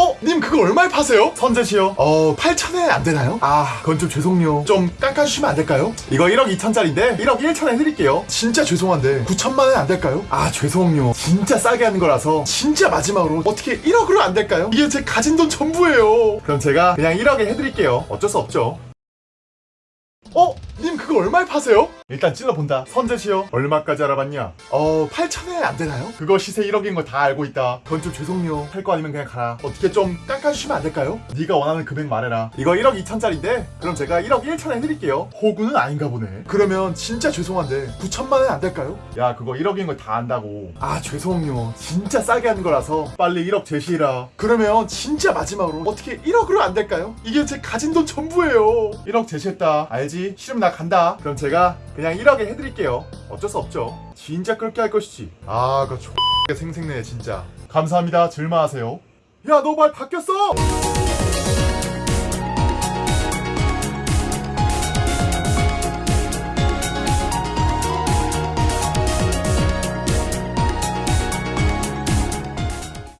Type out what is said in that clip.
어? 님 그거 얼마에 파세요? 선재시요? 어 8천에 안 되나요? 아 그건 좀 죄송해요 좀 깎아주시면 안 될까요? 이거 1억 2천짜리인데 1억 1천에 해드릴게요 진짜 죄송한데 9천만 원에 안 될까요? 아 죄송해요 진짜 싸게 하는 거라서 진짜 마지막으로 어떻게 1억으로 안 될까요? 이게 제 가진 돈 전부예요 그럼 제가 그냥 1억에 해드릴게요 어쩔 수 없죠 어? 님 그거 얼마에 파세요? 일단 찔러본다 선재시요 얼마까지 알아봤냐? 어 8천에 안 되나요? 그거 시세 1억인 거 다 알고 있다 그건 좀 죄송해요 할 거 아니면 그냥 가라 어떻게 좀 깎아주시면 안 될까요? 네가 원하는 금액 말해라 이거 1억 2천짜리인데 그럼 제가 1억 1천에 해드릴게요 호구는 아닌가 보네 그러면 진짜 죄송한데 9천만 원에 안 될까요? 야 그거 1억인 거 다 안다고 아 죄송해요 진짜 싸게 하는 거라서 빨리 1억 제시해라 그러면 진짜 마지막으로 어떻게 1억으로 안 될까요? 이게 제 가진 돈 전부예요 1억 제시했다 알지? 싫으면 나 간다. 그럼 제가 그냥 1억에 해드릴게요. 어쩔 수 없죠. 진짜 그렇게 할 것이지. 아 그거 X 생생내 진짜. 감사합니다. 즐마하세요. 야 너 말 바뀌었어